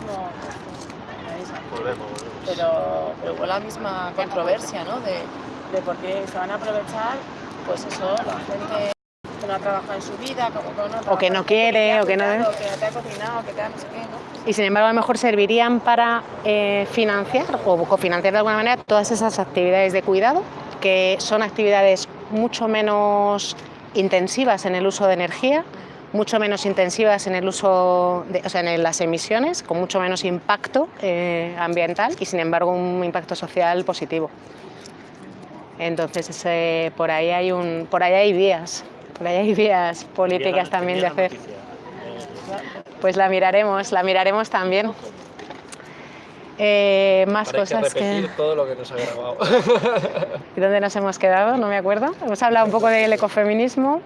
mismo... Volvemos, Pero, pero con la misma controversia, ¿no? De, de por qué se van a aprovechar, pues eso, la gente que no ha trabajado en su vida, como que no O que no quiere, o que no- que te ha cocinado, que te ha no sé qué, ¿no? y sin embargo a lo mejor servirían para eh, financiar o cofinanciar de alguna manera todas esas actividades de cuidado, que son actividades mucho menos intensivas en el uso de energía, mucho menos intensivas en el uso, de, o sea, en las emisiones, con mucho menos impacto eh, ambiental y sin embargo un impacto social positivo. Entonces por ahí hay un, por ahí hay vías, por ahí hay vías políticas también de hacer. Pues la miraremos, la miraremos también. Eh, más Ahora hay que cosas que... repetir todo lo que nos había grabado. ¿Y dónde nos hemos quedado? No me acuerdo. Hemos hablado un poco del ecofeminismo.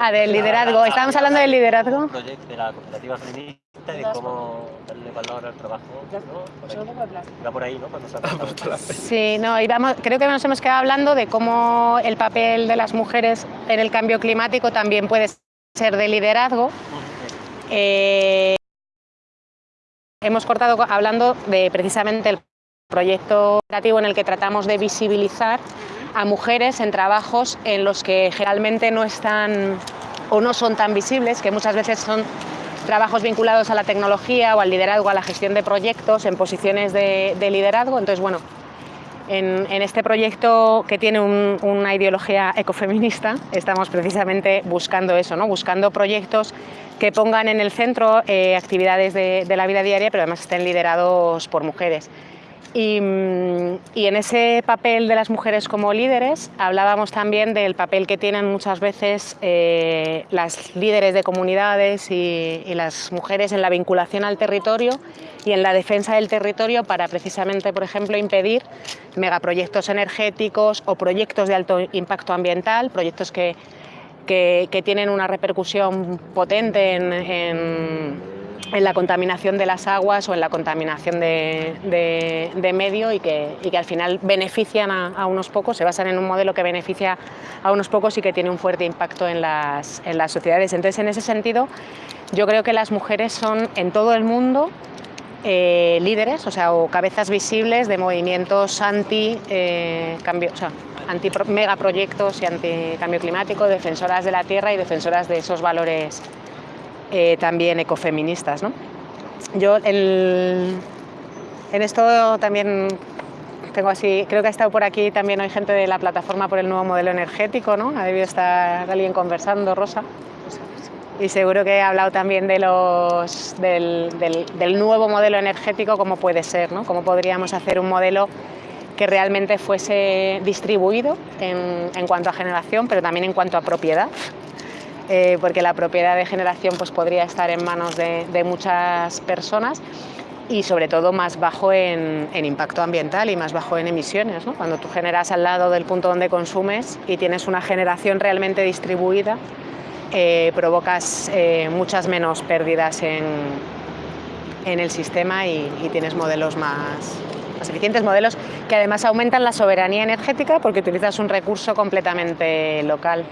Ah, del liderazgo. Estábamos hablando del liderazgo. proyecto de la cooperativa feminista y de cómo darle valor al trabajo. Va por ahí, ¿no? Cuando se ha pasado. Sí, no, íbamos, creo que nos hemos quedado hablando de cómo el papel de las mujeres en el cambio climático también puede ser de liderazgo. Eh, hemos cortado co- hablando de precisamente el proyecto operativo en el que tratamos de visibilizar a mujeres en trabajos en los que generalmente no están o no son tan visibles, que muchas veces son trabajos vinculados a la tecnología o al liderazgo, a la gestión de proyectos en posiciones de, de liderazgo. Entonces, bueno, en, este proyecto que tiene un- una ideología ecofeminista, estamos precisamente buscando eso, ¿no? buscando proyectos que pongan en el centro eh, actividades de, de la vida diaria, pero además estén liderados por mujeres. Y, mm, y en ese papel de las mujeres como líderes hablábamos también del papel que tienen muchas veces eh, las líderes de comunidades y, las mujeres en la vinculación al territorio y en la defensa del territorio para precisamente, por ejemplo, impedir megaproyectos energéticos o proyectos de alto impacto ambiental, proyectos que, que, tienen una repercusión potente en, en- en la contaminación de las aguas o en la contaminación de, de- medio y que, y que al final benefician a, unos pocos, se basan en un modelo que beneficia a unos pocos y que tiene un fuerte impacto en las, en las sociedades. Entonces, en ese sentido, yo creo que las mujeres son en todo el mundo eh, líderes, o sea, o cabezas visibles de movimientos anti eh, cambio, o sea, anti pro- megaproyectos y anti cambio climático, defensoras de la tierra y defensoras de esos valores eh, también ecofeministas. ¿no? Yo en esto también tengo así, creo que ha estado por aquí también hay gente de la plataforma por el nuevo modelo energético, ¿no? Ha debido estar alguien conversando, Rosa. Y seguro que he hablado también de los, del, del- del nuevo modelo energético, cómo puede ser, ¿no? cómo podríamos hacer un modelo que realmente fuese distribuido en, en cuanto a generación, pero también en cuanto a propiedad, eh, porque la propiedad de generación pues, podría estar en manos de, muchas personas y sobre todo más bajo en, impacto ambiental y más bajo en emisiones. Cuando tú generas al lado del punto donde consumes y tienes una generación realmente distribuida, eh, provocas eh, muchas menos pérdidas en, el sistema y, tienes modelos más eficientes, modelos que además aumentan la soberanía energética porque utilizas un recurso completamente local.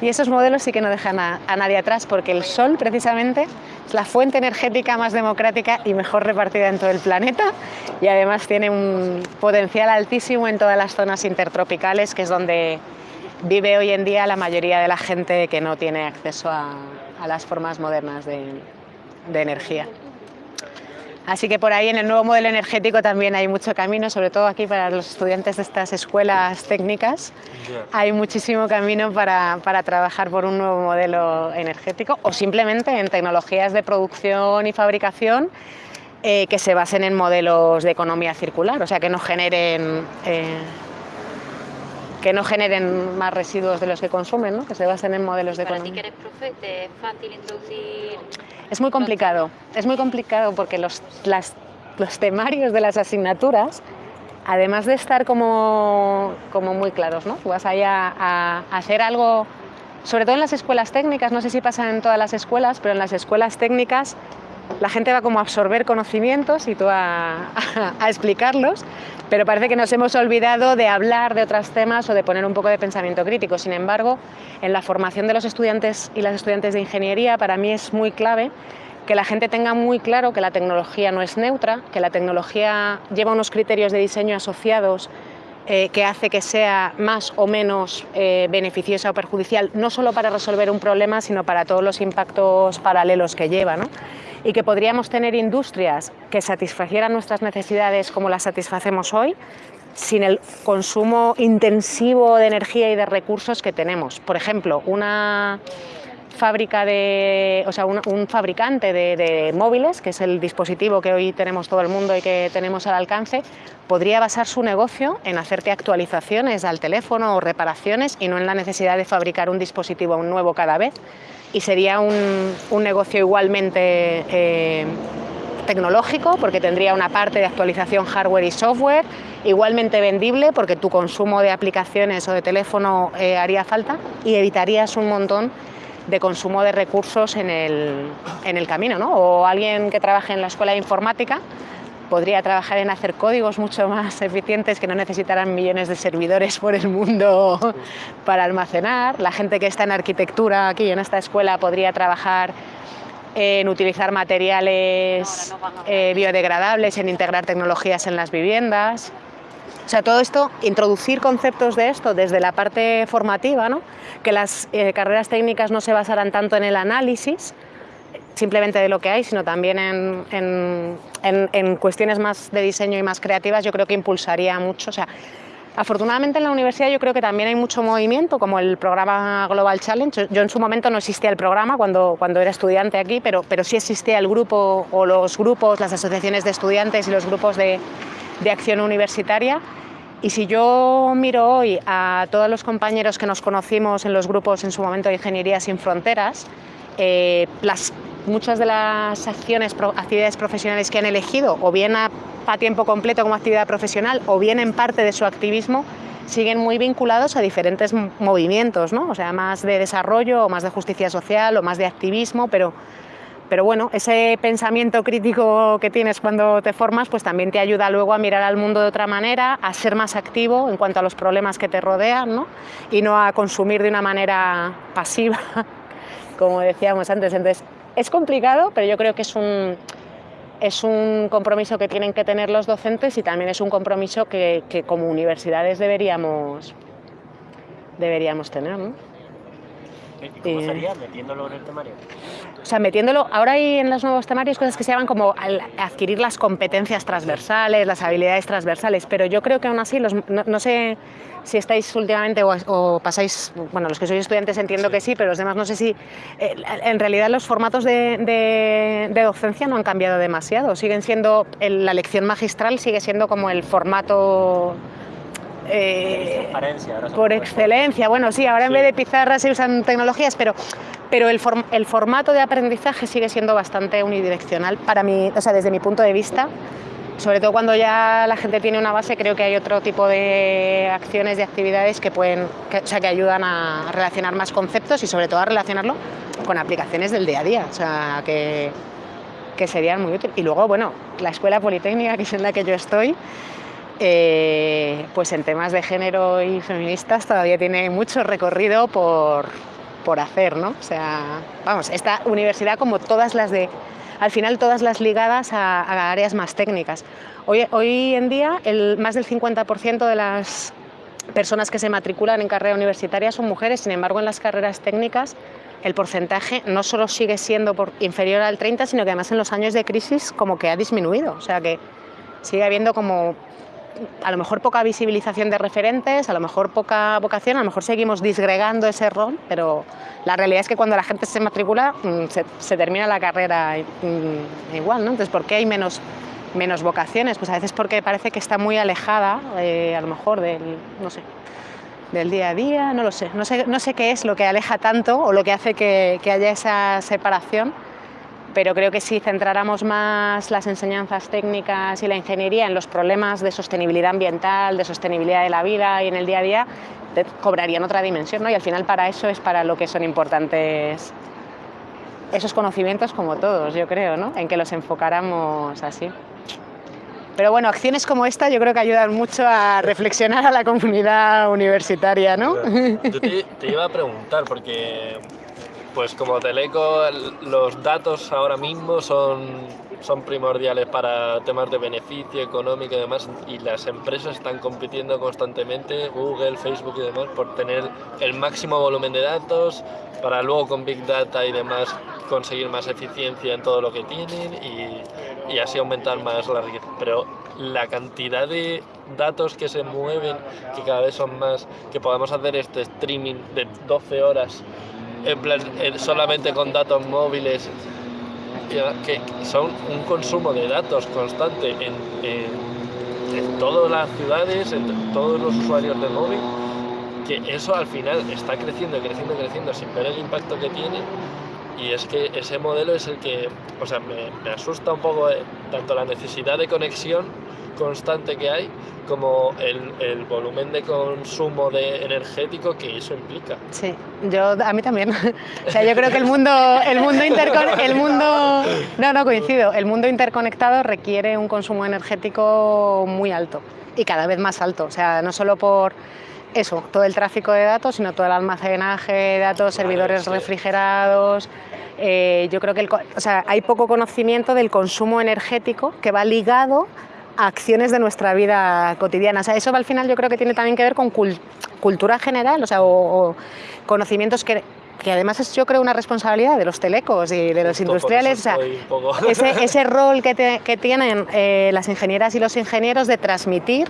Y esos modelos sí que no dejan a, nadie atrás porque el sol precisamente es la fuente energética más democrática y mejor repartida en todo el planeta y además tiene un potencial altísimo en todas las zonas intertropicales que es donde vive hoy en día la mayoría de la gente que no tiene acceso a, las formas modernas de, de energía. Así que por ahí en el nuevo modelo energético también hay mucho camino, sobre todo aquí para los estudiantes de estas escuelas técnicas. Hay muchísimo camino para, para trabajar por un nuevo modelo energético o simplemente en tecnologías de producción y fabricación eh, que se basen en modelos de economía circular, o sea, que no generen... eh, que no generen más residuos de los que consumen, ¿no? que se basen en modelos de Para ti economía. que eres profe, ¿te es fácil introducir Es muy complicado, es muy complicado porque los, las- los temarios de las asignaturas, además de estar como, como muy claros, ¿no? Tú vas ahí a, a hacer algo, sobre todo en las escuelas técnicas, no sé si pasa en todas las escuelas, pero en las escuelas técnicas la gente va como a absorber conocimientos y tú a, a explicarlos, pero parece que nos hemos olvidado de hablar de otros temas o de poner un poco de pensamiento crítico. Sin embargo, en la formación de los estudiantes y las estudiantes de ingeniería, para mí es muy clave que la gente tenga muy claro que la tecnología no es neutra, que la tecnología lleva unos criterios de diseño asociados eh, que hace que sea más o menos eh, beneficiosa o perjudicial, no solo para resolver un problema, sino para todos los impactos paralelos que lleva. ¿no? Y que podríamos tener industrias que satisfacieran nuestras necesidades como las satisfacemos hoy, sin el consumo intensivo de energía y de recursos que tenemos. Por ejemplo, una fábrica de, o sea, un, fabricante de, móviles, que es el dispositivo que hoy tenemos todo el mundo y que tenemos al alcance, podría basar su negocio en hacerte actualizaciones al teléfono o reparaciones y no en la necesidad de fabricar un dispositivo nuevo cada vez. Y sería un, negocio igualmente eh, tecnológico, porque tendría una parte de actualización hardware y software, igualmente vendible, porque tu consumo de aplicaciones o de teléfono eh, haría falta, y evitarías un montón de consumo de recursos en el, en el camino, ¿no? O alguien que trabaje en la escuela de informática podría trabajar en hacer códigos mucho más eficientes que no necesitarán millones de servidores por el mundo para almacenar. La gente que está en arquitectura aquí en esta escuela podría trabajar en utilizar materiales eh, biodegradables, en integrar tecnologías en las viviendas. O sea, todo esto, introducir conceptos de esto desde la parte formativa, ¿no? que las eh, carreras técnicas no se basaran tanto en el análisis, simplemente de lo que hay, sino también en, en, en, cuestiones más de diseño y más creativas, yo creo que impulsaría mucho. O sea, afortunadamente en la universidad yo creo que también hay mucho movimiento, como el programa Global Challenge. Yo en su momento no existía el programa cuando, cuando era estudiante aquí, pero, pero sí existía el grupo o los grupos, las asociaciones de estudiantes y los grupos de, de acción universitaria. Y si yo miro hoy a todos los compañeros que nos conocimos en los grupos en su momento de Ingeniería Sin Fronteras, eh, muchas de las acciones, actividades profesionales que han elegido, o bien a, a, tiempo completo como actividad profesional, o bien en parte de su activismo, siguen muy vinculados a diferentes movimientos, ¿no? o sea, más de desarrollo, o más de justicia social, o más de activismo, pero pero bueno, ese pensamiento crítico que tienes cuando te formas, pues también te ayuda luego a mirar al mundo de otra manera, a ser más activo en cuanto a los problemas que te rodean, ¿no? Y no a consumir de una manera pasiva, como decíamos antes. Entonces, es complicado, pero yo creo que es un, es un compromiso que tienen que tener los docentes y también es un compromiso que, que como universidades deberíamos, deberíamos tener, ¿no? ¿Y cómo sería metiéndolo en el temario? O sea, metiéndolo, ahora hay en los nuevos temarios cosas que se llaman como adquirir las competencias transversales, las habilidades transversales, pero yo creo que aún así, los, no, sé si estáis últimamente o, pasáis, bueno, los que sois estudiantes entiendo que sí, pero los demás no sé si, eh, en realidad los formatos de, de, docencia no han cambiado demasiado, siguen siendo, la lección magistral sigue siendo como el formato eh, por excelencia. Bueno, sí, ahora en vez de pizarras se usan tecnologías, pero, pero el, el, formato de aprendizaje sigue siendo bastante unidireccional para mí, o sea, desde mi punto de vista. Sobre todo cuando ya la gente tiene una base, creo que hay otro tipo de acciones, de actividades que pueden, o sea, que ayudan a relacionar más conceptos y sobre todo a relacionarlo con aplicaciones del día a día, o sea, que, que serían muy útiles. Y luego, bueno, la escuela politécnica, que es en la que yo estoy, eh, pues en temas de género y feministas todavía tiene mucho recorrido por, por hacer, ¿no? O sea, vamos, esta universidad como todas las de, al final todas las ligadas a, áreas más técnicas. Hoy, hoy en día el, más del 50% de las personas que se matriculan en carrera universitaria son mujeres, sin embargo en las carreras técnicas el porcentaje no solo sigue siendo inferior al 30, sino que además en los años de crisis como que ha disminuido, o sea que sigue habiendo como a lo mejor poca visibilización de referentes, a lo mejor poca vocación, a lo mejor seguimos disgregando ese rol, pero la realidad es que cuando la gente se matricula mm, se, termina la carrera mm, igual, ¿no? Entonces, ¿por qué hay menos, menos vocaciones? Pues a veces porque parece que está muy alejada, eh, a lo mejor del, no sé, del día a día, no lo sé. No, sé, no sé qué es lo que aleja tanto o lo que hace que, que haya esa separación, pero creo que si centráramos más las enseñanzas técnicas y la ingeniería en los problemas de sostenibilidad ambiental, de sostenibilidad de la vida y en el día a día, cobrarían otra dimensión, ¿no? Y al final para eso es para lo que son importantes esos conocimientos como todos, yo creo, ¿no? En que los enfocáramos así. Pero bueno, acciones como esta yo creo que ayudan mucho a reflexionar a la comunidad universitaria, ¿no? Yo te, te iba a preguntar, porque Pues como Teleco, el- los datos ahora mismo son, son primordiales para temas de beneficio económico y demás, y las empresas están compitiendo constantemente, Google, Facebook y demás, por tener el máximo volumen de datos, para luego con Big Data y demás conseguir más eficiencia en todo lo que tienen y, y así aumentar más la riqueza. Pero la cantidad de datos que se mueven, que cada vez son más, que podamos hacer este streaming de 12 horas en plan, solamente con datos móviles, que son un consumo de datos constante en, en- todas las ciudades, en todos los usuarios de móvil, que eso al final está creciendo, creciendo, creciendo sin ver el impacto que tiene. Y es que ese modelo es el que, o sea, me, me asusta un poco eh, tanto la necesidad de conexión constante que hay como el, el volumen de consumo de energético que eso implica. Sí, yo a mí también. O sea, yo creo que el mundo, el mundo intercon- el mundo, no, no coincido. El mundo interconectado requiere un consumo energético muy alto y cada vez más alto. O sea, no solo por eso, todo el tráfico de datos, sino todo el almacenaje de datos, servidores sí. refrigerados. Eh, yo creo que el o sea, hay poco conocimiento del consumo energético que va ligado acciones de nuestra vida cotidiana. O sea, eso al final yo creo que tiene también que ver con cul- cultura general, o sea, o, o conocimientos que, que además es yo creo una responsabilidad de los telecos y de los Justo industriales. o sea, ese, ese rol que, te- que tienen eh, las ingenieras y los ingenieros de transmitir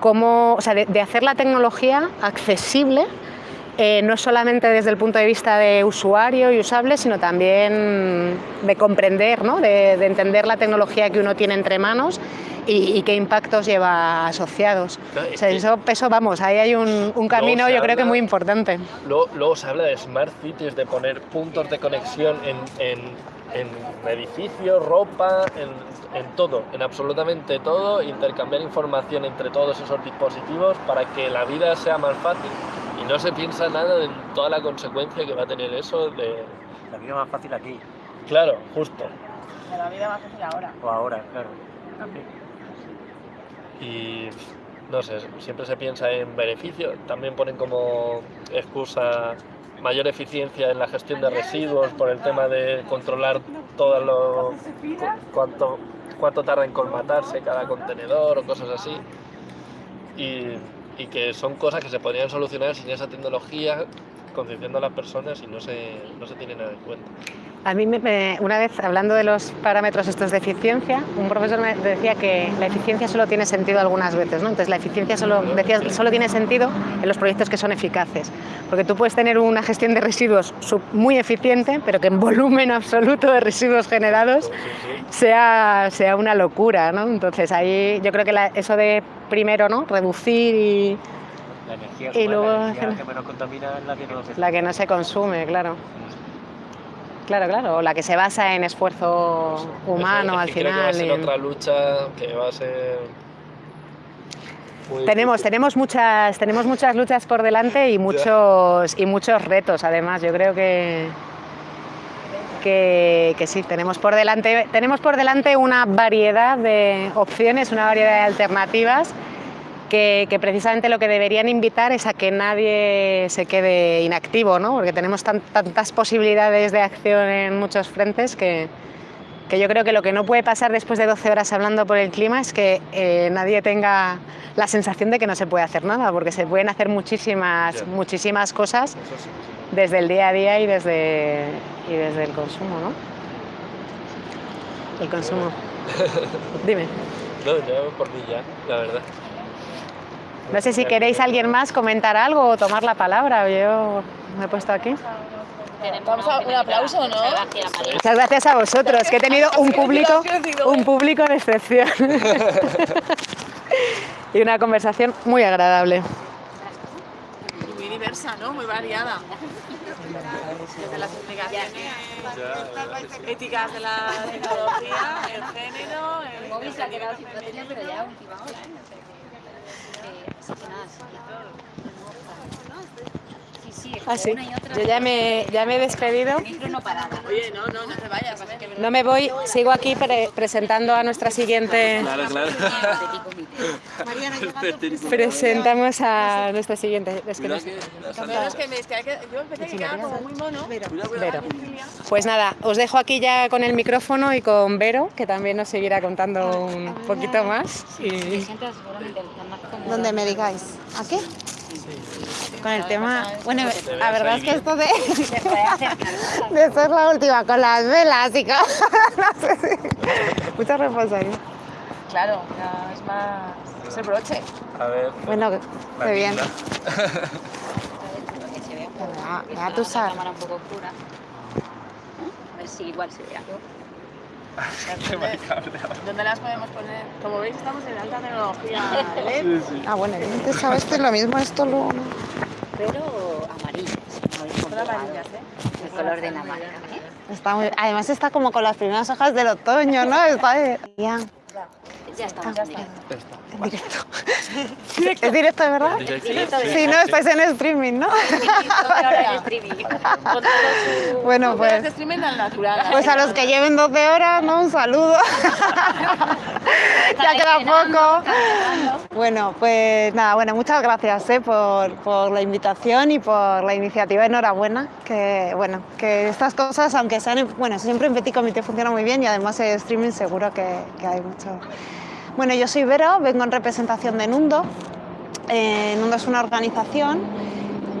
cómo, o sea, de, de hacer la tecnología accesible, eh, no solamente desde el punto de vista de usuario y usable, sino también de comprender, ¿no? de, de entender la tecnología que uno tiene entre manos y, y qué impactos lleva asociados. Claro, O sea, que- eso, eso, vamos, ahí hay un, un camino yo creo que habla- muy importante. Luego, luego se habla de smart cities, de poner puntos de conexión en, en, en edificios, ropa, en, en todo, en absolutamente todo, intercambiar información entre todos esos dispositivos para que la vida sea más fácil y no se piensa nada de toda la consecuencia que va a tener eso de... La vida más fácil aquí, Claro, justo. La vida a fácil ahora. o ahora, claro. Y no sé, siempre se piensa en beneficio, también ponen como excusa mayor eficiencia en la gestión de residuos por el tema de controlar todo lo cu- cuánto cuánto tarda en colmatarse cada contenedor o cosas así. Y, y que son cosas que se podrían solucionar sin esa tecnología concienciando a las personas y no se, no se tiene nada en cuenta. A mí, me- me- una vez, hablando de los parámetros estos de eficiencia, un profesor me decía que la eficiencia solo tiene sentido algunas veces, ¿no? Entonces, la eficiencia solo, decía, solo tiene sentido en los proyectos que son eficaces. Porque tú puedes tener una gestión de residuos muy eficiente, pero que en volumen absoluto de residuos generados sea, sea una locura, ¿no? Entonces, ahí yo creo que la- eso de primero, ¿no? Reducir y La energía, Y luego la energía que menos contamina es la que no se la que no se consume, claro. Claro, claro, o la que se basa en esfuerzo humano al creo que va a final. ser y en- otra lucha que va a ser muy Tenemos, difícil. tenemos, muchas, tenemos muchas luchas por delante y muchos, y muchos retos, además. Yo creo que, que, que sí, tenemos por, delante, tenemos por delante una variedad de opciones, una variedad de alternativas que, que precisamente lo que deberían invitar es a que nadie se quede inactivo, ¿no? porque tenemos tan- tantas posibilidades de acción en muchos frentes que, que yo creo que lo que no puede pasar después de 12 horas hablando por el clima es que eh, nadie tenga la sensación de que no se puede hacer nada, porque se pueden hacer muchísimas, Ya. muchísimas cosas desde el día a día y desde, y desde el consumo, ¿no? El consumo. Dime. No, yo por mí ya, la verdad. No sé si queréis que- alguien más comentar algo o tomar la palabra. Yo me he puesto aquí. Vamos a- un aplauso, ¿no? Muchas gracias, María. Muchas gracias a vosotros, que he tenido un público, un público de excepción. y una conversación muy agradable. Y muy diversa, ¿no? Muy variada. Desde las implicaciones éticas de la tecnología, el género, el móvil se ha quedado sin pero ya a última hora, ¿eh? No sé qué. Eh, así Ah, sí. una y otra. Yo ya me, ya me he despedido. No. Oye, no, no, no te vayas. a. No me voy, sigo aquí pre- presentando a nuestra siguiente. Claro, claro. Presentamos a nuestra siguiente. es que que me, yo pensé que quedaba como muy mono. Vero. Pues nada, os dejo aquí ya con el micrófono y con Vero, que también nos seguirá contando un poquito más. Y donde me digáis. ¿Aquí? Con el tema. Bueno, la verdad es que esto de, de ser la última con las velas y con. no sé si- Mucha responsabilidad. Claro, ya es más. Es el broche. A ver. Bueno, qué bien. que. Ah, ya una tú sabes. cámara un poco oscura. A ver si igual se vea. ¿Dónde, ¿Dónde las podemos poner? Como veis, estamos en alta tecnología. Ah, bueno, antes sabes es lo mismo, esto lo. Pero amarillas. Son comprobado. amarillas, ¿eh? El color de la marca. ¿eh? Está muy- Además está como con las primeras hojas del otoño, ¿no? Está de- ya, Ya estamos en directo. en directo. ¿Es directo de verdad? De Sí, no, estáis en streaming, ¿no? Ahora en streaming. Su- Bueno, pues, este streaming al natural. pues a los que lleven 12 horas, ¿no? Un saludo. ya queda poco. Bueno, pues nada, bueno, muchas gracias ¿eh? por, por la invitación y por la iniciativa. Enhorabuena, que bueno, que estas cosas, aunque sean, en- bueno, siempre en Petit Comité funciona muy bien y además el streaming seguro que, que hay mucho. Bueno, yo soy Vero, vengo en representación de Nundo. Eh, Nundo es una organización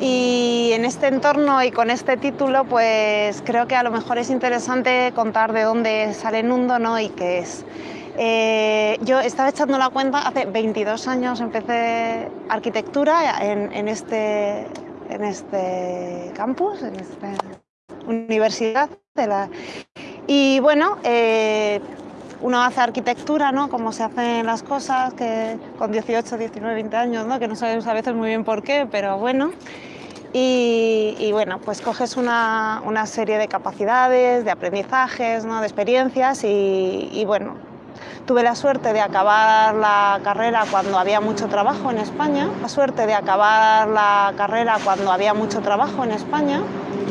y en este entorno y con este título, pues creo que a lo mejor es interesante contar de dónde sale Nundo ¿no? y qué es. Eh, yo estaba echando la cuenta, hace 22 años empecé arquitectura en, este, en este campus, en esta universidad. De la, y bueno, eh, uno hace arquitectura, ¿no? Como se hacen las cosas, que con 18, 19, 20 años, ¿no? Que no sabemos a veces muy bien por qué, pero bueno. Y, bueno, pues coges una, una serie de capacidades, de aprendizajes, ¿no? de experiencias y bueno, tuve la suerte de acabar la carrera cuando había mucho trabajo en España, la suerte de acabar la carrera cuando había mucho trabajo en España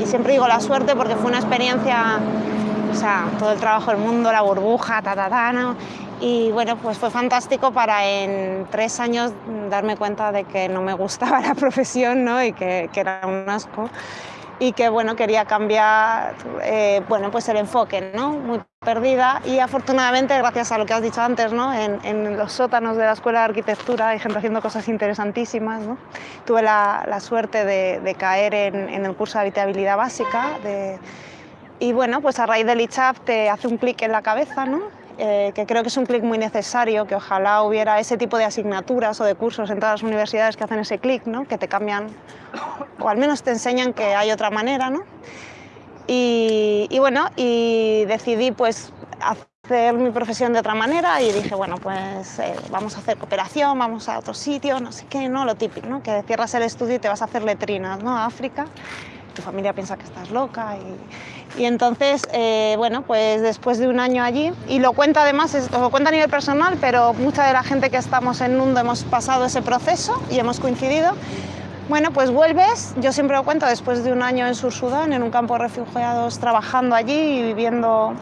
y siempre digo la suerte porque fue una experiencia, o sea, todo el trabajo del mundo, la burbuja, ta, ta, ta, ¿no? Y bueno, pues fue fantástico para en tres años darme cuenta de que no me gustaba la profesión ¿no? y que, que era un asco y que bueno, quería cambiar eh, bueno, pues el enfoque, ¿no? muy perdida y afortunadamente gracias a lo que has dicho antes, ¿no? en, en los sótanos de la Escuela de Arquitectura hay gente haciendo cosas interesantísimas. ¿no? Tuve la, la suerte de, de caer en, en, el curso de habitabilidad básica de, y bueno, pues a raíz del ICHAP te hace un clic en la cabeza, ¿no? Eh, que creo que es un clic muy necesario, que ojalá hubiera ese tipo de asignaturas o de cursos en todas las universidades que hacen ese clic, ¿no? que te cambian o al menos te enseñan que hay otra manera. ¿no? Y, y, bueno, y decidí pues hacer mi profesión de otra manera y dije, bueno, pues eh, vamos a hacer cooperación, vamos a otro sitio, no sé qué, ¿no? lo típico, ¿no? que cierras el estudio y te vas a hacer letrinas ¿no? a África tu familia piensa que estás loca y, y entonces, eh, bueno, pues después de un año allí, y lo cuenta además, es, lo cuenta a nivel personal, pero mucha de la gente que estamos en Nundo hemos pasado ese proceso y hemos coincidido. Bueno, pues vuelves, yo siempre lo cuento, después de un año en Sur Sudán, en un campo de refugiados, trabajando allí y viviendo,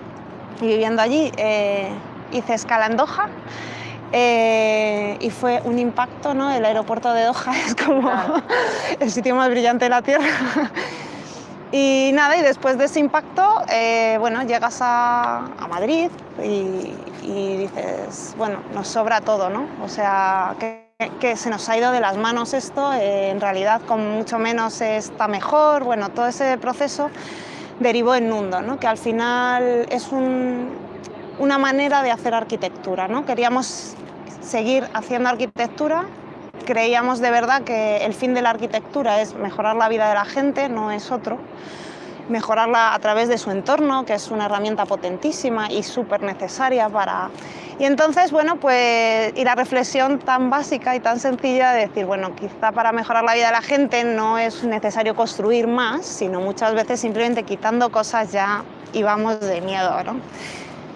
y viviendo allí, eh, hice escala en Doha. Eh, y fue un impacto, ¿no? El aeropuerto de Doha es como claro. el sitio más brillante de la Tierra. y nada, y después de ese impacto, eh, bueno, llegas a, a Madrid y, y, dices, bueno, nos sobra todo, ¿no? O sea, que, que se nos ha ido de las manos esto, eh, en realidad con mucho menos está mejor, bueno, todo ese proceso derivó en Nundo, ¿no? Que al final es un, una manera de hacer arquitectura, ¿no? Queríamos seguir haciendo arquitectura. Creíamos de verdad que el fin de la arquitectura es mejorar la vida de la gente, no es otro. Mejorarla a través de su entorno, que es una herramienta potentísima y súper necesaria para... Y entonces, bueno, pues, y la reflexión tan básica y tan sencilla de decir, bueno, quizá para mejorar la vida de la gente no es necesario construir más, sino muchas veces simplemente quitando cosas ya íbamos de miedo, ¿no?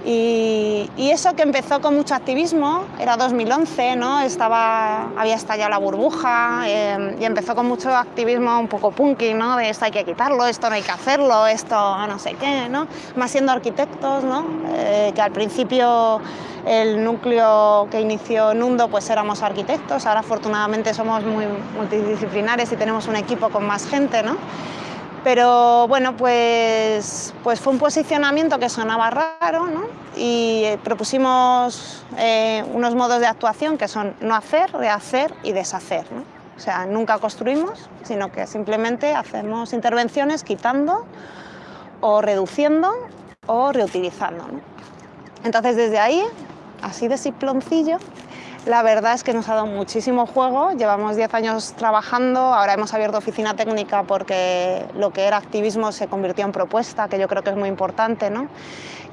Y, eso que empezó con mucho activismo, era 2011, ¿no? Estaba, había estallado la burbuja eh, y empezó con mucho activismo un poco punky, ¿no? de esto hay que quitarlo, esto no hay que hacerlo, esto no sé qué, ¿no? más siendo arquitectos, ¿no? Eh, que al principio el núcleo que inició Nundo pues éramos arquitectos, ahora afortunadamente somos muy multidisciplinares y tenemos un equipo con más gente. ¿no? Pero bueno, pues, pues fue un posicionamiento que sonaba raro ¿no? y eh, propusimos eh, unos modos de actuación que son no hacer, rehacer y deshacer. ¿no? O sea, nunca construimos, sino que simplemente hacemos intervenciones quitando o reduciendo o reutilizando. ¿no? Entonces desde ahí, así de ciploncillo, la verdad es que nos ha dado muchísimo juego, llevamos 10 años trabajando, ahora hemos abierto oficina técnica porque lo que era activismo se convirtió en propuesta, que yo creo que es muy importante, ¿no?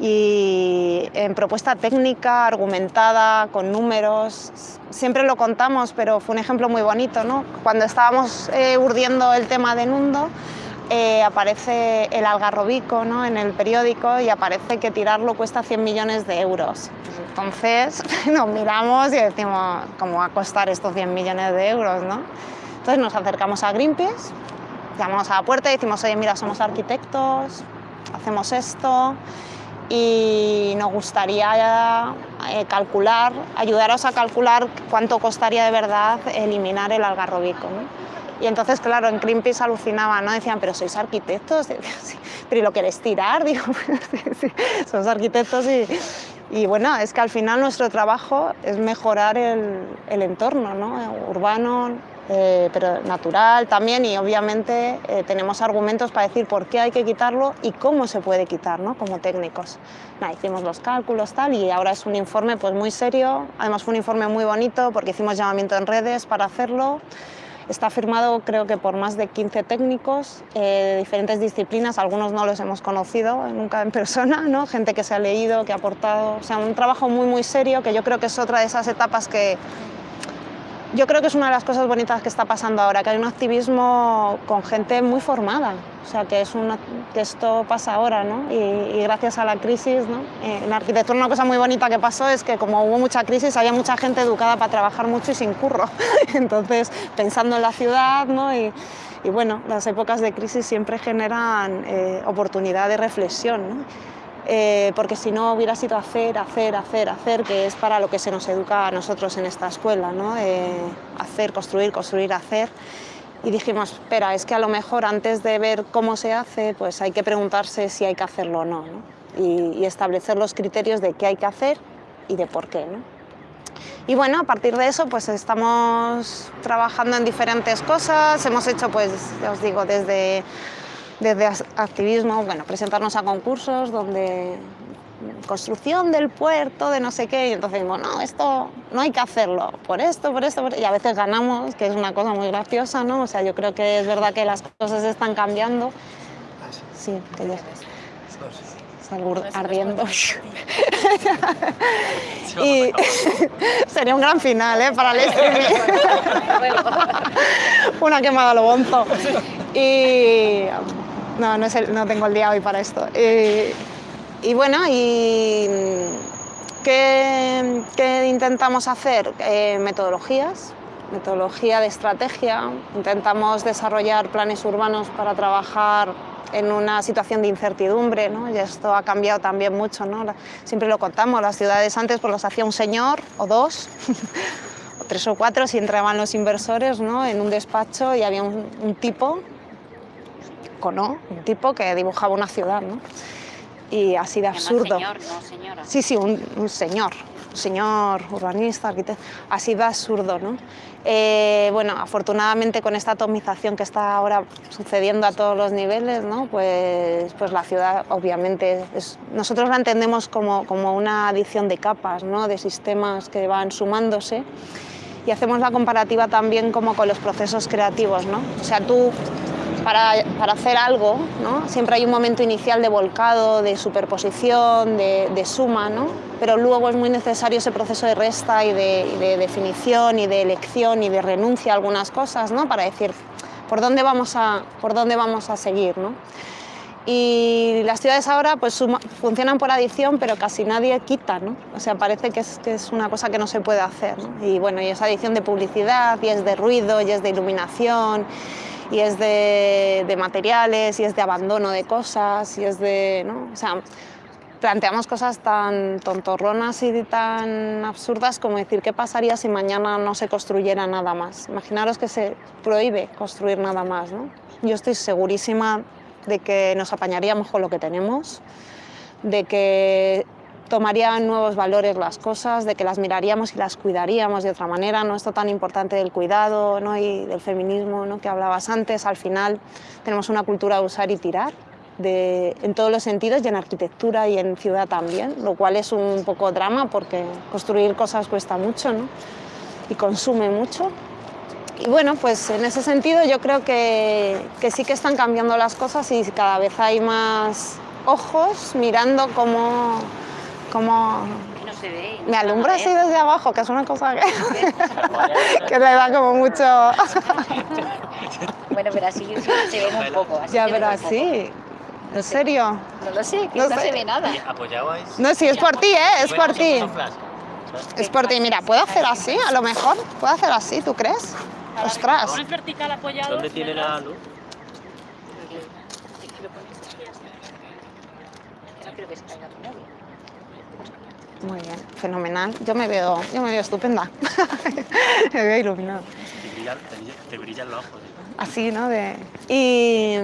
y en propuesta técnica, argumentada, con números, siempre lo contamos, pero fue un ejemplo muy bonito, ¿no? Cuando estábamos eh, urdiendo el tema de Nundo, eh, aparece el algarrobico ¿no? en el periódico y aparece que tirarlo cuesta 100 millones de euros. Entonces nos miramos y decimos, ¿cómo va a costar estos 100 millones de euros? ¿no? Entonces nos acercamos a Greenpeace, llamamos a la puerta y decimos, oye, mira, somos arquitectos, hacemos esto y nos gustaría eh, calcular, ayudaros a calcular cuánto costaría de verdad eliminar el algarrobico. ¿no? Y entonces, claro, en Greenpeace alucinaban, ¿no? Decían, pero sois arquitectos, pero ¿y lo queréis tirar? Digo, sí, sí, somos arquitectos y, y, bueno, es que al final nuestro trabajo es mejorar el, entorno, ¿no? Urbano, eh, pero natural también y obviamente eh, tenemos argumentos para decir por qué hay que quitarlo y cómo se puede quitar, ¿no? Como técnicos. Hicimos los cálculos tal y ahora es un informe pues muy serio, además fue un informe muy bonito porque hicimos llamamiento en redes para hacerlo. Está firmado creo que por más de 15 técnicos eh, de diferentes disciplinas, algunos no los hemos conocido nunca en persona, ¿no? gente que se ha leído, que ha aportado, o sea, un trabajo muy muy serio que yo creo que es otra de esas etapas que yo creo que es una de las cosas bonitas que está pasando ahora, que hay un activismo con gente muy formada, o sea, que, es una, que esto pasa ahora, ¿no? Y, y gracias a la crisis, ¿no? Eh, en arquitectura una cosa muy bonita que pasó es que como hubo mucha crisis, había mucha gente educada para trabajar mucho y sin curro, entonces pensando en la ciudad, ¿no? Y, y bueno, las épocas de crisis siempre generan eh, oportunidad de reflexión, ¿no? Eh, porque si no hubiera sido hacer, hacer, hacer, hacer, que es para lo que se nos educa a nosotros en esta escuela, ¿no? Eh, hacer, construir, construir, hacer. Y dijimos, espera, es que a lo mejor antes de ver cómo se hace, pues hay que preguntarse si hay que hacerlo o no, ¿no? Y, y, establecer los criterios de qué hay que hacer y de por qué. ¿no? Y bueno, a partir de eso pues estamos trabajando en diferentes cosas, hemos hecho pues, ya os digo, desde desde activismo, bueno, presentarnos a concursos donde construcción del puerto, de no sé qué, y entonces decimos, no, esto no hay que hacerlo, por esto, por esto, por... y a veces ganamos, que es una cosa muy graciosa, ¿no? O sea, yo creo que es verdad que las cosas están cambiando. Sí, que ya salgo ardiendo. y sería un gran final, ¿eh? Para el streaming. una quemada lo bonzo. Y no, no, el, no, tengo el día hoy para esto. Eh, y bueno, y ¿qué, qué intentamos hacer? Eh, metodologías, metodología de estrategia. Intentamos desarrollar planes urbanos para trabajar en una situación de incertidumbre, ¿no? y esto ha cambiado también mucho. ¿no? Siempre lo contamos, las ciudades antes pues los hacía un señor o dos, o tres o cuatro, si entraban los inversores ¿no? en un despacho y había un tipo ¿no? Un tipo que dibujaba una ciudad, ¿no? Y así de absurdo. Señor, no señora. Sí, sí, un, un señor, un señor urbanista, arquitecto, así de absurdo, ¿no? Eh, bueno, afortunadamente con esta atomización que está ahora sucediendo a todos los niveles, ¿no? pues, pues la ciudad obviamente, es, nosotros la entendemos como, como una adición de capas, ¿no? de sistemas que van sumándose y hacemos la comparativa también como con los procesos creativos. ¿no? O sea, tú para, para, hacer algo, ¿no? siempre hay un momento inicial de volcado, de superposición, de, de, suma, ¿no? pero luego es muy necesario ese proceso de resta y de, definición y de elección y de renuncia a algunas cosas ¿no? para decir por dónde vamos a, por dónde vamos a seguir. ¿no? Y las ciudades ahora pues funcionan por adición, pero casi nadie quita, ¿no? O sea, parece que es, que es una cosa que no se puede hacer. Y bueno, y es adición de publicidad, y es de ruido, y es de iluminación, y es de, de materiales, y es de abandono de cosas, y es de, ¿no? O sea, planteamos cosas tan tontorronas y tan absurdas como decir qué pasaría si mañana no se construyera nada más. Imaginaros que se prohíbe construir nada más. ¿no? Yo estoy segurísima de que nos apañaríamos con lo que tenemos, de que tomarían nuevos valores las cosas, de que las miraríamos y las cuidaríamos de otra manera, no esto tan importante del cuidado ¿no? y del feminismo ¿no? que hablabas antes, al final tenemos una cultura de usar y tirar, de, en todos los sentidos y en arquitectura y en ciudad también, lo cual es un poco drama porque construir cosas cuesta mucho ¿no? y consume mucho. Y bueno, pues en ese sentido yo creo que, que sí que están cambiando las cosas y cada vez hay más ojos mirando cómo, Que no se ve. me alumbra así desde abajo, que es una cosa que, que le da como mucho... Bueno, pero así sí se ve un poco. Así ya, pero así, ¿en serio? No lo sé, que No no, sé. se ve nada. ¿Apoyabais? No, sí, es por ti, ¿eh? Es por ti. Es por ti. Mira, ¿puedo hacer así? A lo mejor. ¿Puedo hacer así? ¿Tú crees? Ostras. vertical apoyado. ¿Dónde tiene la luz? No creo que se caiga tu novia. Muy bien, fenomenal. Yo me veo, yo me veo estupenda. me veo iluminada. Te brillan, te los ojos. ¿eh? Así, ¿no? De... Y,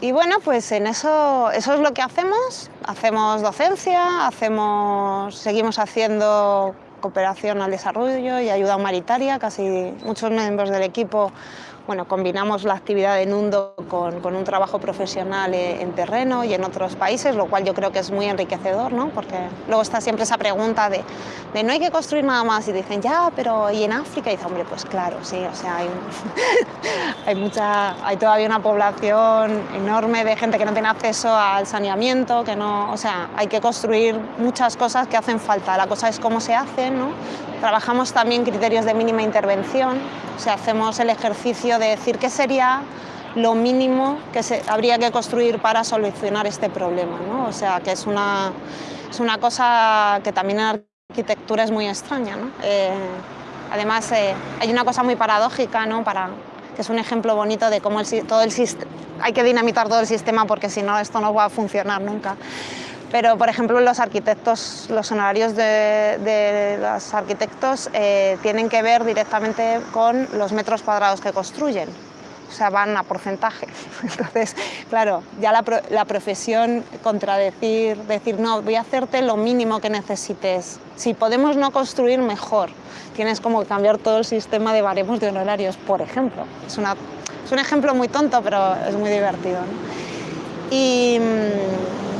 y bueno, pues en eso, eso es lo que hacemos. Hacemos docencia, hacemos, seguimos haciendo cooperación al desarrollo y ayuda humanitaria. Casi muchos miembros del equipo bueno, combinamos la actividad de Nundo con, con un trabajo profesional eh, en terreno y en otros países, lo cual yo creo que es muy enriquecedor, ¿no? porque luego está siempre esa pregunta de, de no hay que construir nada más y dicen, ya, pero ¿y en África? Y dice, hombre, pues claro, sí, o sea, hay, hay, mucha, hay todavía una población enorme de gente que no tiene acceso al saneamiento, que no, o sea, hay que construir muchas cosas que hacen falta, la cosa es cómo se hacen, ¿no? Trabajamos también criterios de mínima intervención, o sea, hacemos el ejercicio de decir qué sería lo mínimo que se, habría que construir para solucionar este problema, ¿no? O sea, que es una, es una cosa que también en arquitectura es muy extraña, ¿no? Eh, además, eh, hay una cosa muy paradójica, ¿no? Para, que es un ejemplo bonito de cómo todo el hay que dinamitar todo el sistema porque si no esto no va a funcionar nunca. Pero, por ejemplo, los arquitectos, los honorarios de, de los arquitectos eh, tienen que ver directamente con los metros cuadrados que construyen. O sea, van a porcentaje. Entonces, claro, ya la, la profesión contradecir, decir, no, voy a hacerte lo mínimo que necesites. Si podemos no construir, mejor. Tienes como que cambiar todo el sistema de baremos de honorarios, por ejemplo. Es, una, es un ejemplo muy tonto, pero es muy divertido. ¿no? Y, mm,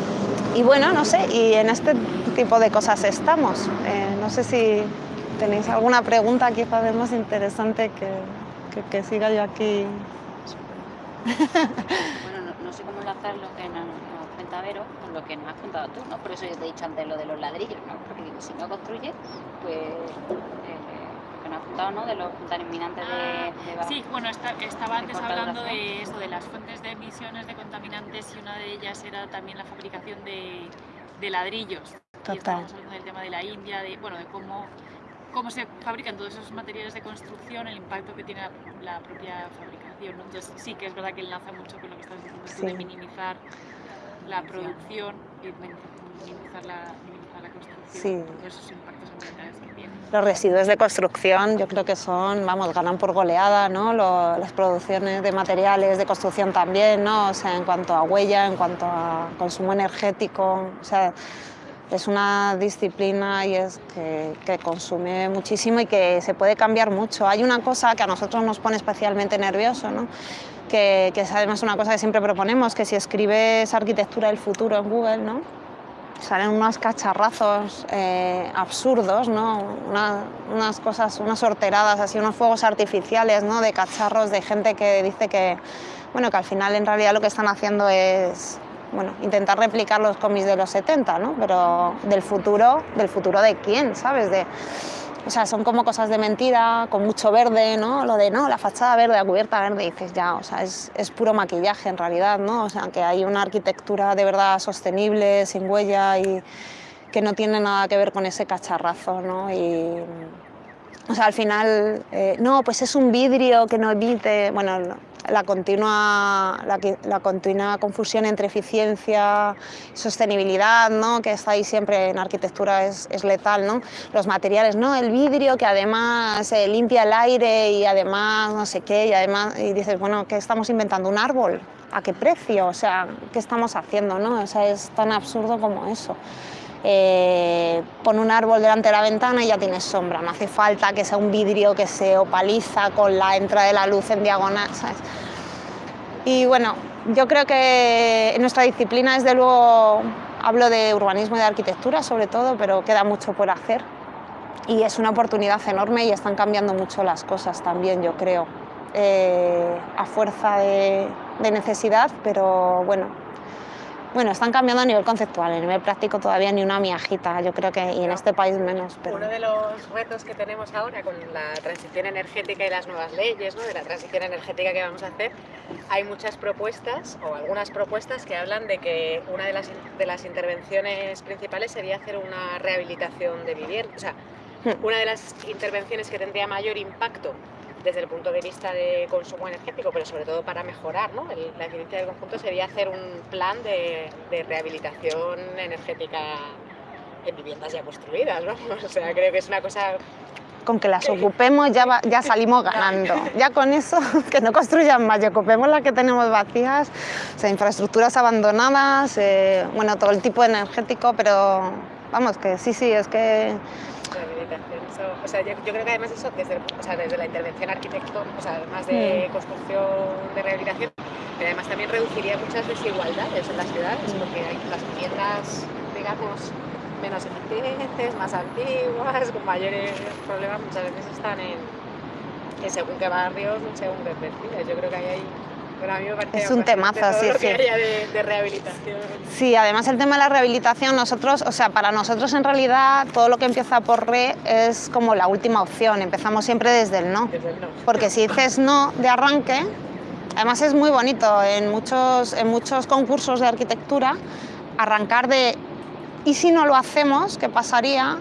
y bueno, no sé, y en este tipo de cosas estamos. Eh, no sé si tenéis alguna pregunta quizás de más interesante que, que, siga yo aquí. Bueno, no, sé cómo enlazar lo que nos, cuenta Vero con lo que nos has contado tú, ¿no? Por eso yo te he dicho antes lo de los ladrillos, ¿no? Porque digo, si no construyes, pues eh, que nos has contado, ¿no? De los contaminantes de, de baja- Sí, bueno, esta- estaba antes hablando de eso, de las fuentes de emisiones de contaminantes y una de ellas era también la fabricación de, de ladrillos. Y Total. estábamos hablando del tema de la India, de, bueno, de cómo, cómo se fabrican todos esos materiales de construcción, el impacto que tiene la, la propia fabricación. ¿no? Entonces sí que es verdad que enlaza mucho con lo que estás diciendo tú de Sí. minimizar la producción y min- minimizar la, minimizar la construcción. Sí. Todos esos impactos ambientales. Los residuos de construcción yo creo que son, vamos, ganan por goleada, ¿no? Lo- las producciones de materiales de construcción también, ¿no? O sea, en cuanto a huella, en cuanto a consumo energético, o sea, es una disciplina y es que, que consume muchísimo y que se puede cambiar mucho. Hay una cosa que a nosotros nos pone especialmente nervioso, ¿no? que, que es además una cosa que siempre proponemos, que si escribes arquitectura del futuro en Google, ¿no? Salen unos cacharrazos eh, absurdos, ¿no? Una- unas cosas, unas sorteradas, así, unos fuegos artificiales ¿no? de cacharros, de gente que dice que, bueno, que al final en realidad lo que están haciendo es bueno, intentar replicar los cómics de los 70, ¿no? pero del futuro, ¿del futuro de quién? ¿Sabes? De, o sea, son como cosas de mentira, con mucho verde, ¿no? Lo de, no, la fachada verde, la cubierta verde, y dices, ya, o sea, es, es puro maquillaje en realidad, ¿no? O sea, que hay una arquitectura de verdad sostenible, sin huella y que no tiene nada que ver con ese cacharrazo, ¿no? Y, o sea, al final, eh, no, pues es un vidrio que no emite, bueno, la continua, la, la continua confusión entre eficiencia y sostenibilidad, ¿no? que está ahí siempre en arquitectura es, es letal, ¿no? los materiales, no, el vidrio que además eh, limpia el aire y además no sé qué, y además, y dices, bueno, ¿qué estamos inventando? ¿Un árbol? ¿A qué precio? O sea, ¿qué estamos haciendo? ¿no? O sea, es tan absurdo como eso. Eh, pon un árbol delante de la ventana y ya tienes sombra, no hace falta que sea un vidrio que se opaliza con la entrada de la luz en diagonal, ¿sabes? Y bueno, yo creo que en nuestra disciplina, desde luego, hablo de urbanismo y de arquitectura sobre todo, pero queda mucho por hacer. Y es una oportunidad enorme y están cambiando mucho las cosas también, yo creo, eh, a fuerza de, de necesidad, pero bueno, bueno, están cambiando a nivel conceptual, a nivel práctico todavía ni una miajita, yo creo que, y en este país menos. Pero... Uno de los retos que tenemos ahora con la transición energética y las nuevas leyes, ¿no? de la transición energética que vamos a hacer, hay muchas propuestas o algunas propuestas que hablan de que una de las, de las intervenciones principales sería hacer una rehabilitación de vivienda. O sea, una de las intervenciones que tendría mayor impacto desde el punto de vista de consumo energético, pero sobre todo para mejorar ¿no? el- la eficiencia del conjunto, sería hacer un plan de, de rehabilitación energética en viviendas ya construidas. ¿no? O sea, creo que es una cosa con que las ocupemos ya, va- ya salimos ganando. Ya con eso, que no construyan más y ocupemos las que tenemos vacías, o sea, infraestructuras abandonadas, eh, bueno, todo el tipo energético, pero vamos, que sí, sí, es que. Eso- o sea, yo, yo creo que además eso desde, o sea, desde la intervención arquitecto, o sea, además de construcción de rehabilitación, pero además también reduciría muchas desigualdades en las ciudades, porque hay las viviendas, digamos, menos eficientes, más antiguas, con mayores problemas, muchas veces están en, en según qué barrios, en según qué perfiles. Yo creo que ahí hay... A mí me parece Es un temazo, sí, sí. de, de rehabilitación. Sí, además el tema de la rehabilitación, nosotros, o sea, para nosotros en realidad todo lo que empieza por re es como la última opción, empezamos siempre desde el no. Desde el no. Porque si dices no de arranque, además es muy bonito en muchos, en muchos concursos de arquitectura, arrancar de ¿y si no lo hacemos? ¿Qué pasaría?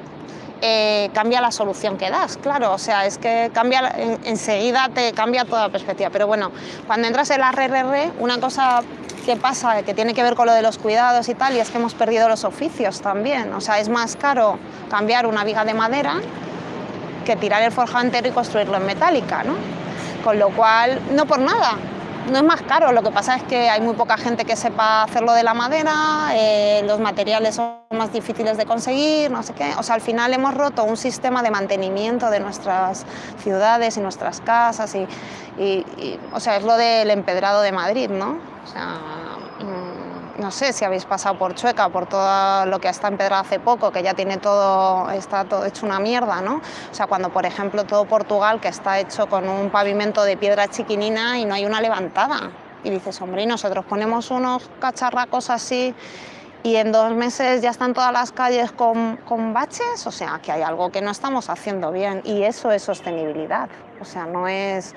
Eh, cambia la solución que das, claro, o sea, es que cambia, en- enseguida te cambia toda la perspectiva. Pero bueno, cuando entras en la RRR, una cosa que pasa, que tiene que ver con lo de los cuidados y tal, y es que hemos perdido los oficios también. O sea, es más caro cambiar una viga de madera que tirar el forjado entero y construirlo en metálica, ¿no? Con lo cual, no por nada, no es más caro, lo que pasa es que hay muy poca gente que sepa hacerlo de la madera, eh, los materiales son más difíciles de conseguir, no sé qué. O sea, al final hemos roto un sistema de mantenimiento de nuestras ciudades y nuestras casas y, y- y, o sea, es lo del empedrado de Madrid, ¿no? O sea, no sé si habéis pasado por Chueca, por todo lo que está empedrado hace poco, que ya tiene todo, está todo hecho una mierda, ¿no? O sea, cuando por ejemplo todo Portugal, que está hecho con un pavimento de piedra chiquinina y no hay una levantada. Y dices, hombre, y nosotros ponemos unos cacharracos así y en dos meses ya están todas las calles con, con baches, o sea, que hay algo que no estamos haciendo bien y eso es sostenibilidad, o sea, no es...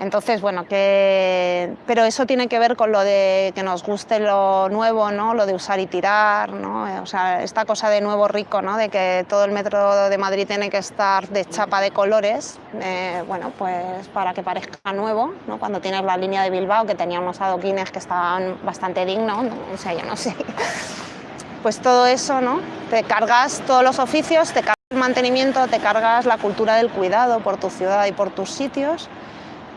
Entonces, bueno, que... pero eso tiene que ver con lo de que nos guste lo nuevo, ¿no? Lo de usar y tirar, ¿no? Eh, O sea, esta cosa de nuevo rico, ¿no? De que todo el metro de Madrid tiene que estar de chapa de colores, eh, bueno, pues para que parezca nuevo, ¿no? Cuando tienes la línea de Bilbao, que tenía unos adoquines que estaban bastante dignos, ¿no? o sea, yo no sé. Pues todo eso, ¿no? Te cargas todos los oficios, te cargas el mantenimiento, te cargas la cultura del cuidado por tu ciudad y por tus sitios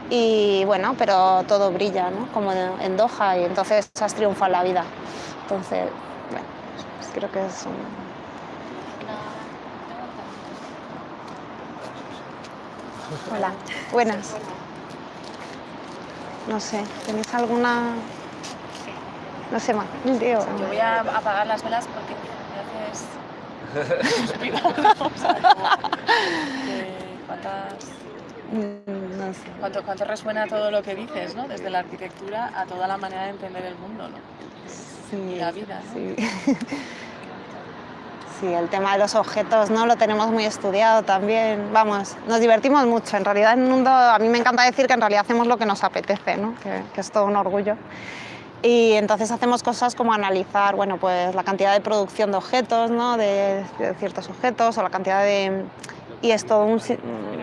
y bueno, pero todo brilla, ¿no? Como en Doha y entonces has triunfado en la vida. Entonces, bueno, creo que es un... Hola, buenas. No sé, ¿tenéis alguna...? No sé. Yo voy a apagar las velas porque me haces suspirar. ¿Cuántas, Sé. cuánto, cuánto resuena todo lo que dices, ¿no? Desde la arquitectura a toda la manera de entender el mundo, ¿no? Sí, la vida, ¿no? Sí. Sí, el tema de los objetos no lo tenemos muy estudiado también. Vamos, nos divertimos mucho. En realidad, en el mundo, a mí me encanta decir que en realidad hacemos lo que nos apetece, ¿no? que, que es todo un orgullo. Y entonces hacemos cosas como analizar bueno, pues la cantidad de producción de objetos, ¿no? de, de ciertos objetos, o la cantidad de, y es todo un,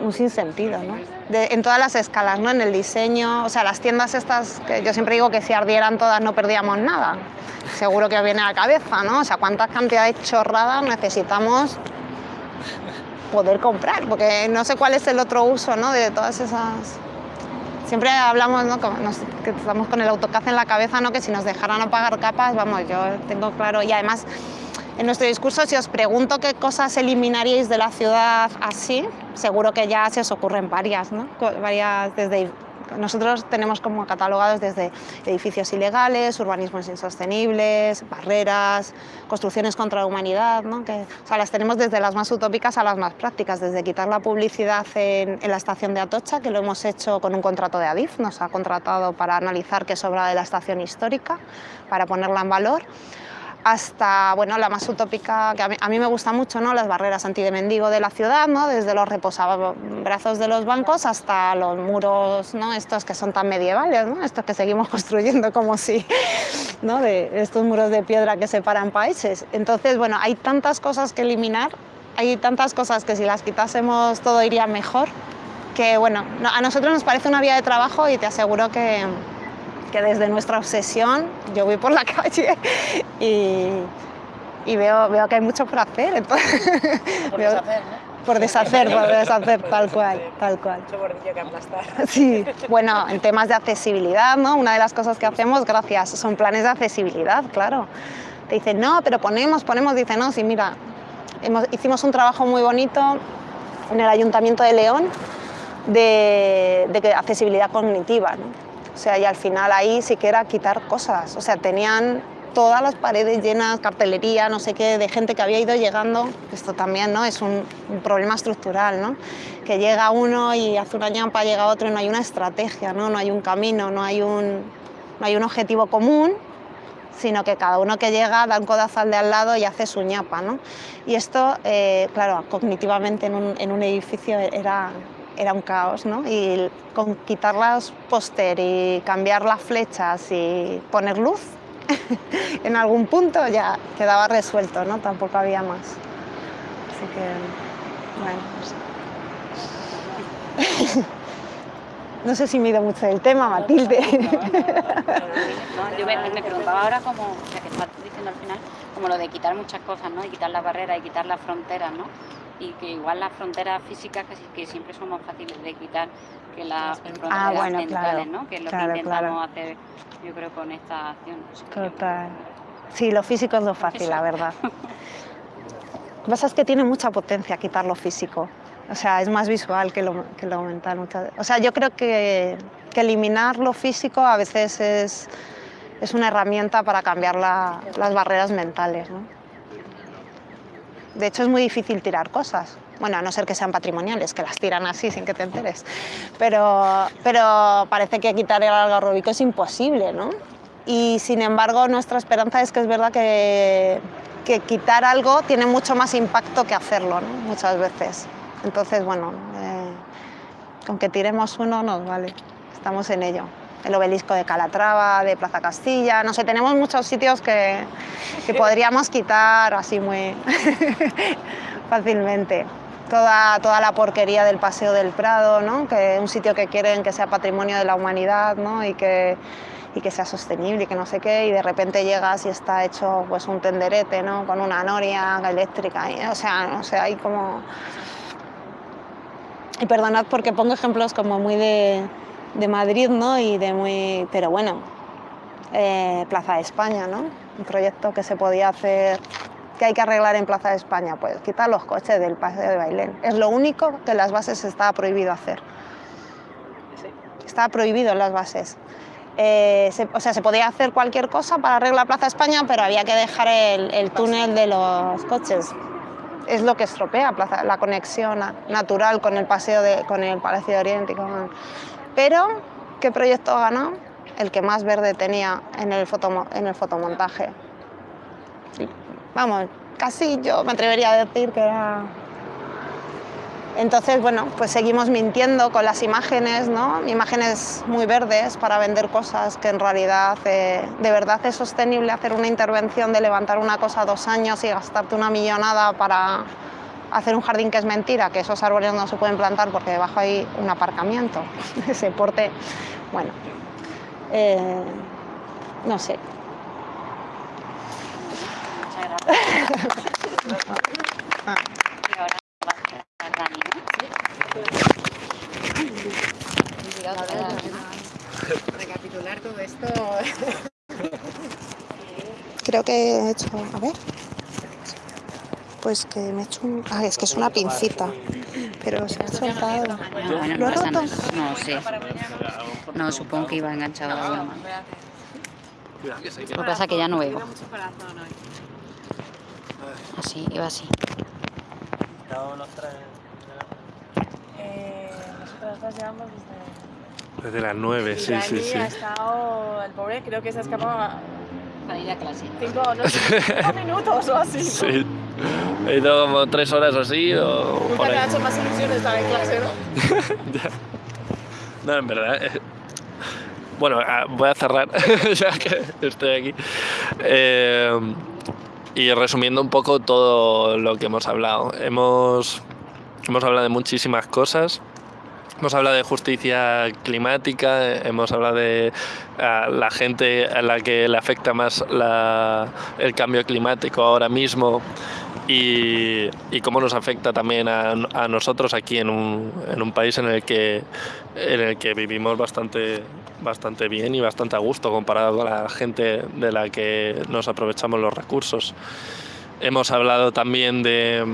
un sinsentido, ¿no? De- en todas las escalas, ¿no? En el diseño, o sea, las tiendas estas, que yo siempre digo que si ardieran todas no perdíamos nada. Seguro que os viene a la cabeza, ¿no? O sea, cuántas cantidades chorradas necesitamos poder comprar, porque no sé cuál es el otro uso, ¿no? De todas esas... Siempre hablamos, ¿no? Nos- que estamos con el AutoCAD en la cabeza, ¿no? Que si nos dejaran apagar capas, vamos, yo tengo claro, y además en nuestro discurso, si os pregunto qué cosas eliminaríais de la ciudad así, seguro que ya se os ocurren varias, ¿no? Varias desde nosotros tenemos como catalogados desde edificios ilegales, urbanismos insostenibles, barreras, construcciones contra la humanidad, ¿no? que, o sea, las tenemos desde las más utópicas a las más prácticas, desde quitar la publicidad en, en la estación de Atocha, que lo hemos hecho con un contrato de Adif, nos ha contratado para analizar qué sobra de la estación histórica, para ponerla en valor, hasta bueno, la más utópica, que a mí, me gusta mucho, ¿no? las barreras anti de la ciudad, ¿no? desde los reposabrazos de los bancos hasta los muros ¿no? estos que son tan medievales, ¿no? estos que seguimos construyendo como si, ¿no? de estos muros de piedra que separan países. Entonces, bueno, hay tantas cosas que eliminar, hay tantas cosas que si las quitásemos todo iría mejor, que bueno, no- a nosotros nos parece una vía de trabajo y te aseguro que, que desde nuestra obsesión yo voy por la calle y, y veo, veo que hay mucho por hacer. Entonces, Por veo- deshacer, ¿no? por deshacer, por deshacer, tal cual, tal cual. Mucho bordillo que aplastar. Sí, bueno, en temas de accesibilidad, ¿no? Una de las cosas que hacemos, gracias, son planes de accesibilidad, claro. Te dicen, no, pero ponemos, ponemos, dice, no, sí, mira, hemos- hicimos un trabajo muy bonito en el Ayuntamiento de León de, de accesibilidad cognitiva, ¿no? O sea, y al final ahí sí que era quitar cosas, o sea, tenían todas las paredes llenas, cartelería, no sé qué, de gente que había ido llegando, esto también ¿no? es un, problema estructural, ¿no? que llega uno y hace una ñampa, llega otro y no hay una estrategia, no, no hay un camino, no hay un, no hay un objetivo común, sino que cada uno que llega da un codazo al de al lado y hace su ñapa. ¿no? Y esto, eh, claro, cognitivamente en un, en un edificio era, era un caos, ¿no? y con quitar los póster y cambiar las flechas y poner luz, en algún punto ya quedaba resuelto, ¿no? tampoco había más. Así que, bueno, no sé. No sé si me he ido mucho del tema, Matilde. Yo me, me preguntaba ahora como, ya que estás diciendo al final, como lo de quitar muchas cosas, ¿no? Y quitar las barreras y quitar las fronteras, ¿no? Y que igual las fronteras físicas casi que siempre son más fáciles de quitar que las fronteras Ah, bueno, mentales, claro. ¿no? Que es lo Claro, que intentamos claro. hacer, yo creo, con esta acción. Total. Sí, lo físico es lo fácil, la verdad. Lo que pasa es que tiene mucha potencia quitar lo físico. O sea, es más visual que lo, que lo mental. muchas- O sea, yo creo que, que eliminar lo físico a veces es, es una herramienta para cambiar la- las barreras mentales. ¿no? De hecho, es muy difícil tirar cosas. Bueno, a no ser que sean patrimoniales, que las tiran así sin que te enteres. Pero, pero parece que quitar el algarrobico es imposible, ¿no? Y sin embargo, nuestra esperanza es que es verdad que, que quitar algo tiene mucho más impacto que hacerlo, ¿no? Muchas veces. Entonces, bueno, eh, con que tiremos uno nos vale. Estamos en ello. El obelisco de Calatrava, de Plaza Castilla, no sé, tenemos muchos sitios que, que podríamos quitar así muy fácilmente. Toda, toda la porquería del Paseo del Prado, ¿no? que es un sitio que quieren que sea patrimonio de la humanidad ¿no? y, que, y que sea sostenible y que no sé qué, y de repente llegas y está hecho pues, un tenderete ¿no? con una noria eléctrica. y, o sea, no sé, hay como... Y perdonad porque pongo ejemplos como muy de, de Madrid, ¿no? Y de muy... Pero bueno, eh, Plaza de España, ¿no? Un proyecto que se podía hacer, que hay que arreglar en Plaza de España, pues quitar los coches del paseo de Bailén. Es lo único que en las bases estaba prohibido hacer. Estaba prohibido en las bases. Eh, se- o sea, se podía hacer cualquier cosa para arreglar Plaza de España, pero había que dejar el, el túnel de los coches. Es lo que estropea Plaza- la conexión na- natural con el paseo de, con el Palacio de Oriente. y con- Pero, ¿qué proyecto ganó? El que más verde tenía en el, fotomo- en el fotomontaje. Vamos, casi yo me atrevería a decir que era... Entonces, bueno, pues seguimos mintiendo con las imágenes, ¿no? Imágenes muy verdes para vender cosas que en realidad eh, de verdad es sostenible hacer una intervención de levantar una cosa dos años y gastarte una millonada para hacer un jardín que es mentira, que esos árboles no se pueden plantar porque debajo hay un aparcamiento, ese porte, bueno, eh, no sé, Muchas gracias. Y ahora va a hacer Dani, ¿no? Recapitular todo esto. creo que he hecho, a ver, pues que me he hecho un, ah, es que es una pincita, pero se ha soltado. No, bueno, ¿Lo pasa roto? No sé. No, supongo que iba enganchado a la mano. Lo que pasa es que ya no veo. Así, iba así. Estamos los tres. Eh, nosotras dos llevamos desde... Desde las 9, sí, sí, sí. ha estado, el pobre creo que se ha escapado Para ir a clase. cinco, no sé, cinco minutos o así. Sí. He ido como tres horas así o Nunca por te ha hecho más ilusión estar en clase, ¿no? No, en verdad. eh, Bueno, ah, voy a cerrar ya que estoy aquí. Eh, y resumiendo un poco todo lo que hemos hablado. Hemos, hemos hablado de muchísimas cosas. Hemos hablado de justicia climática, hemos hablado de ah, la gente a la que le afecta más la- el cambio climático ahora mismo y, y cómo nos afecta también a, a nosotros aquí en un, en un país en el que, en el que vivimos bastante, bastante bien y bastante a gusto comparado con la gente de la que nos aprovechamos los recursos. Hemos hablado también de,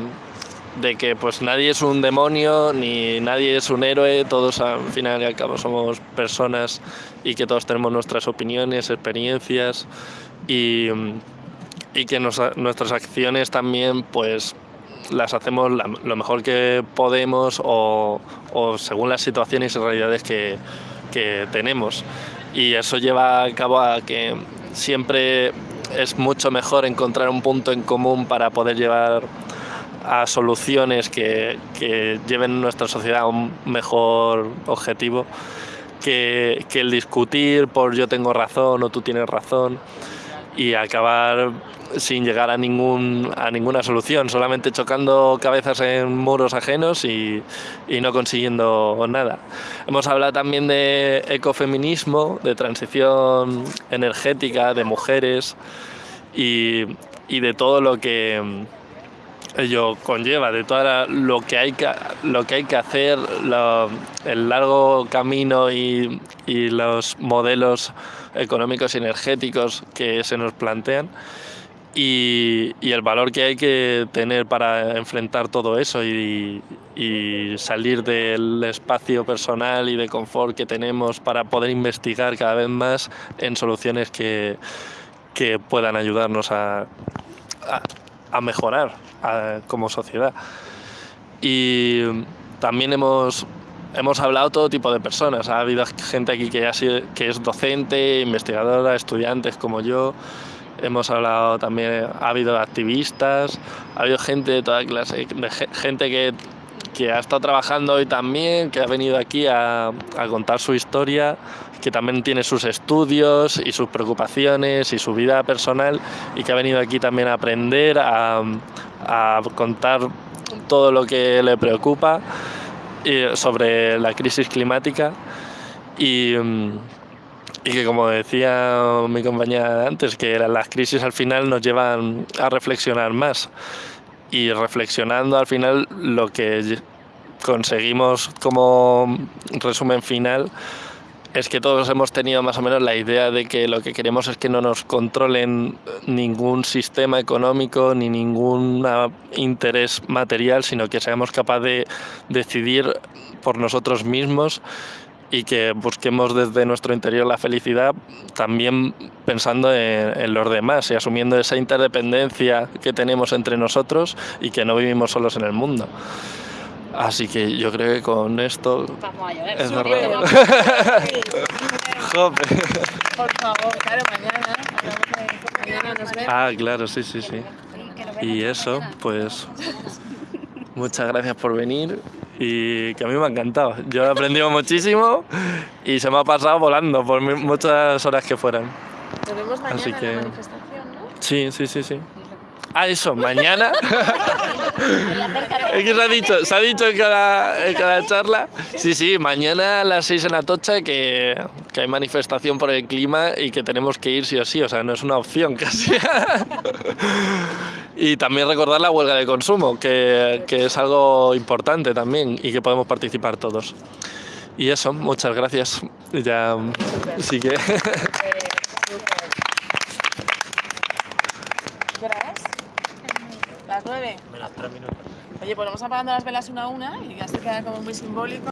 de que pues nadie es un demonio ni nadie es un héroe, todos al final y al cabo somos personas y que todos tenemos nuestras opiniones, experiencias y, y que nos- nuestras acciones también pues las hacemos la- lo mejor que podemos o, o según las situaciones y realidades que, que tenemos. Y eso lleva a cabo a que siempre es mucho mejor encontrar un punto en común para poder llevar a soluciones que, que lleven nuestra sociedad a un mejor objetivo que, que el discutir por yo tengo razón o tú tienes razón y acabar sin llegar a, ningún, a ninguna solución, solamente chocando cabezas en muros ajenos y, y no consiguiendo nada. Hemos hablado también de ecofeminismo, de transición energética, de mujeres y, y de todo lo que ello conlleva, de todo lo que hay que, lo que, hay que hacer, lo- el largo camino y, y los modelos económicos y energéticos que se nos plantean y, y el valor que hay que tener para enfrentar todo eso y, y salir del espacio personal y de confort que tenemos para poder investigar cada vez más en soluciones que, que puedan ayudarnos a, a, a mejorar como sociedad. Y también hemos, hemos hablado todo tipo de personas. Ha habido gente aquí que, ha sido, que es docente, investigadora, estudiantes como yo. Hemos hablado también, ha habido activistas, ha habido gente de toda clase, gente que, que ha estado trabajando hoy también, que ha venido aquí a, a contar su historia, que también tiene sus estudios y sus preocupaciones y su vida personal y que ha venido aquí también a aprender, a, contar todo lo que le preocupa sobre la crisis climática. Y, mm, y que como decía mi compañera antes, que la- las crisis al final nos llevan a reflexionar más. Y reflexionando al final lo que conseguimos como resumen final es que todos hemos tenido más o menos la idea de que lo que queremos es que no nos controlen ningún sistema económico ni ningún interés material, sino que seamos capaces de decidir por nosotros mismos y que busquemos desde nuestro interior la felicidad también pensando en, en los demás y asumiendo esa interdependencia que tenemos entre nosotros y que no vivimos solos en el mundo. Así que yo creo que con esto Vamos a llorar. es Súper. verdad. Jope. Por favor, claro, mañana. hablamos de- Mañana nos vemos. Ah, claro, sí, sí, sí. Y eso, pues muchas gracias por venir y que a mí me ha encantado. Yo he aprendido muchísimo y se me ha pasado volando por muchas horas que fueran. Nos vemos mañana Así en que- la manifestación, ¿no? Sí, sí, sí, sí. Ah, eso, mañana. es que se ha dicho, se ha dicho en cada, en cada charla. Sí, sí, mañana a las 6 en Atocha que, que hay manifestación por el clima y que tenemos que ir sí o sí, o sea, no es una opción casi. y también recordar la huelga de consumo, que, que es algo importante también y que podemos participar todos. Y eso, muchas gracias. Ya, sí que... ¿Qué hora es? Las nueve. Menos tres minutos. Oye, pues vamos apagando las velas una a una y ya se queda como muy simbólico.